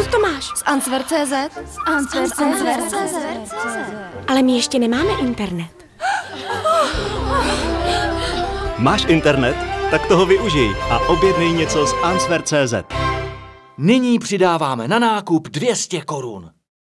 Z Answer.cz? Z Answer.cz. Ale my ještě nemáme internet. Máš internet? Tak toho využij a objednej něco z Answer.cz. Nyní přidáváme na nákup 200 korun.